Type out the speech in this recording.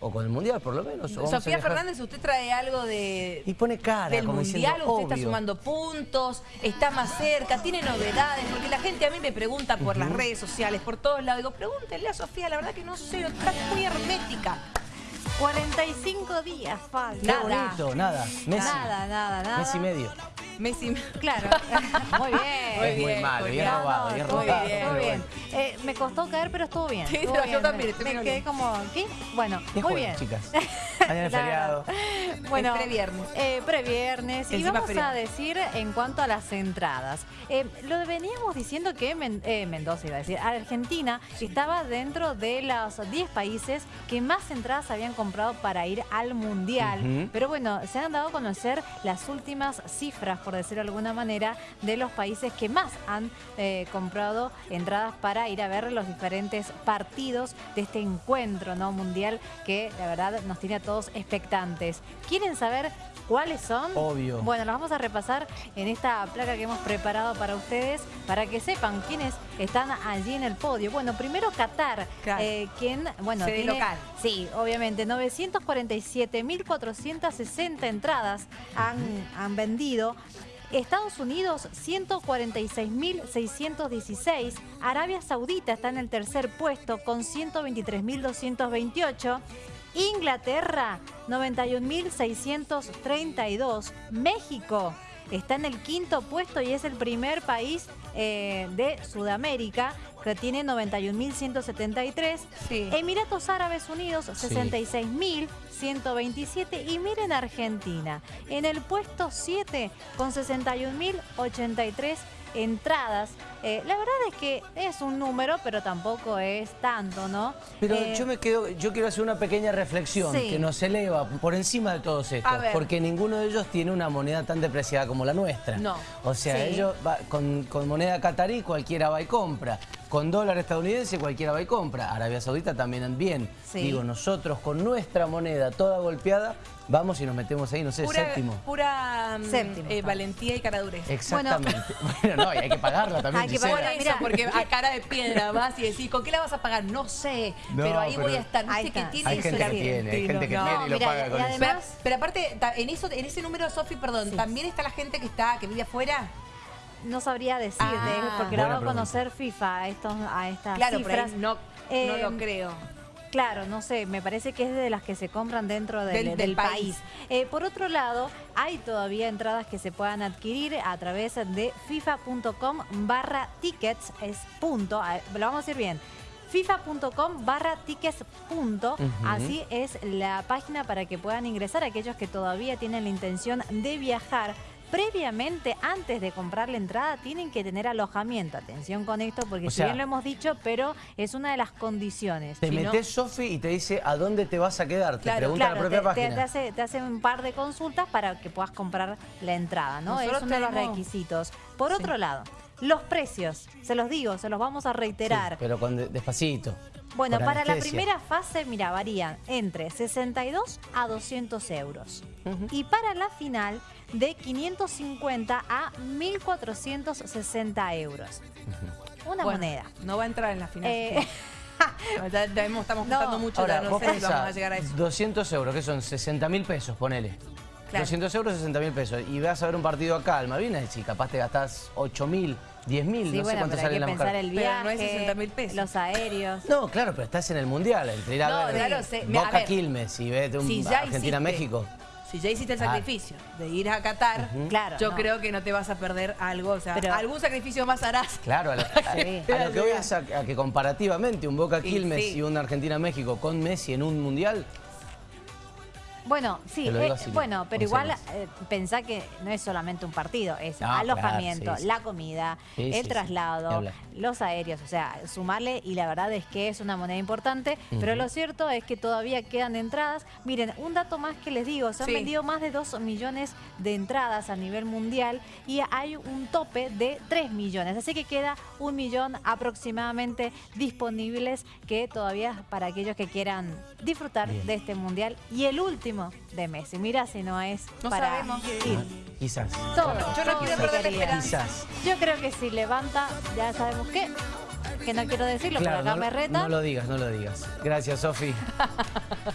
O con el Mundial, por lo menos. o Sofía. Fernández, usted trae algo de... Y pone cara, del como mundial, diciendo, usted está sumando puntos, está más cerca, tiene novedades, porque la gente a mí me pregunta por las redes sociales, por todos lados, digo, pregúntenle a Sofía, la verdad que no sé, está muy hermética. 45 días falta. Qué Nada. bonito, nada. Messi. Nada, nada, nada. Messi medio. Messi, Claro. Muy bien. Muy es muy bien, malo, muy bien bien. robado, bien robado. bien, pero estuvo bien. Eh, me costó caer, pero estuvo bien. Sí, estuvo yo bien. también, Me, me bien. quedé como, ¿qué? Bueno, ¿Qué muy juegan, bien. chicas? Mañana es feriado. Bueno, Es previernes. eh, previernes. Y vamos a decir en cuanto a las entradas. Eh, lo veníamos diciendo que Men- eh, Mendoza, iba a decir, Argentina estaba dentro de los 10 países que más entradas habían comprado para ir al Mundial. Pero bueno, se han dado a conocer las últimas cifras, por decirlo de alguna manera, de los países que más han comprado entradas para ir a ver los diferentes partidos de este encuentro ¿no? mundial que la verdad nos tiene a todos expectantes. ¿Quieren saber cuáles son? Obvio. Bueno, los vamos a repasar en esta placa que hemos preparado para ustedes para que sepan quiénes están allí en el podio. Bueno, primero Qatar, Claro. eh, quien, bueno, Sede tiene- local. Sí, obviamente, 947.460 entradas han, han vendido. Estados Unidos, 146.616. Arabia Saudita está en el tercer puesto con 123.228. Inglaterra, 91.632. México está en el quinto puesto y es el primer país eh, de Sudamérica que tiene 91.173. Sí. Emiratos Árabes Unidos, Sí. 66.127. Y miren Argentina, en el puesto 7 con 61.083 entradas. Eh, la verdad es que es un número, pero tampoco es tanto, ¿no? Pero Eh, yo me quedo, yo quiero hacer una pequeña reflexión Sí. que nos eleva por encima de todos estos, porque ninguno de ellos tiene una moneda tan depreciada como la nuestra. No. O sea, Sí. ellos va- con, con moneda catarí cualquiera va y compra, con dólar estadounidense cualquiera va y compra, Arabia Saudita también bien. Sí. Digo, nosotros con nuestra moneda toda golpeada vamos y nos metemos ahí, no sé, pura, séptimo. pura mm, Séptimo, eh, valentía y caradurez. Exactamente. Bueno, no, y hay que pagarla también. Hay que pagarla. eso, Mira. porque a cara de piedra vas y decís, ¿con qué la vas a pagar? No sé, No, pero ahí pero- voy a estar. ¿Viste que está. tiene Hay eso gente que tiene, hay gente que No. tiene y lo mira, paga y con eso. además- Pero, pero aparte, en eso, en ese número, Sofi, perdón, Sí. ¿también está la gente que está, que vive afuera? No sabría decirte, Ah. porque la Buena va a conocer FIFA a, estos, a estas Claro, pero cifras. ahí no, no Eh, lo creo. Claro, no sé, me parece que es de las que se compran dentro del, Del- del del país. país. Eh, por otro lado, hay todavía entradas que se puedan adquirir a través de fifa.com barra tickets, es punto, lo vamos a decir bien. FIFA.com barra tickets punto, así es la página para que puedan ingresar aquellos que todavía tienen la intención de viajar. Previamente, antes de comprar la entrada, tienen que tener alojamiento. Atención con esto, porque O si sea- bien lo hemos dicho, pero es una de las condiciones. Te Si no- metes, Sofi, y te dice a dónde te vas a quedar. Te Claro, pregunta la propia te, te- página. te hace, te hace un par de consultas para que puedas comprar la entrada, ¿no? Nosotros es uno de los requisitos. Por Sí. otro lado, los precios, se los digo, se los vamos a reiterar. Sí, pero con de- despacito. Bueno, para la primera fase, mira, varían entre 62 a 200 euros. Y para la final, de 550 a 1.460 euros. Una Bueno, moneda. No va a entrar en la final. Eh, Ya- ya estamos No. juntando mucho, Ahora, ya no sé si vamos a llegar a eso. 200 euros, que son 60 mil pesos, ponele. Claro. 200 euros, 60 mil pesos. Y vas a ver un partido acá al Malvinas y capaz te gastás 8 mil, 10 mil, sí, no sé bueno, cuánto pero hay sale que la pensar mujer. el Pero viaje, no es 60.000 pesos. los aéreos. No, claro, pero estás en el Mundial, entre ir a No, ver lo sé. Me- a Boca ver. Quilmes y vete un Si Argentina-México. Si ya hiciste el Ah. sacrificio de ir a Qatar, Claro, yo no. creo que no te vas a perder algo. O sea, Pero- algún sacrificio más harás. Claro, a, la- a- Sí. a lo que voy es a, a que comparativamente un Boca Sí, Quilmes sí. y un Argentina-México con Messi en un Mundial, Bueno, sí, eh, así, bueno, pero igual eh, pensá que no es solamente un partido, es No, alojamiento, claro, sí, sí. la comida, Sí, el sí, traslado, los aéreos, o sea, sumarle y la verdad es que es una moneda importante, pero lo cierto es que todavía quedan entradas. Miren, un dato más que les digo, se han Sí. vendido más de 2 millones de entradas a nivel mundial y hay un tope de 3 millones, así que queda un millón aproximadamente disponibles que todavía para aquellos que quieran disfrutar Bien. de este mundial y el último de Messi. Mira si no es No para sabemos. ir. quizás. Todo. Yo no quiero perder la quería. esperanza. Quizás. Yo creo que si levanta, ya sabemos qué. que no quiero decirlo, Claro, pero acá no, me retan. no lo digas, no lo digas. Gracias, Sofi.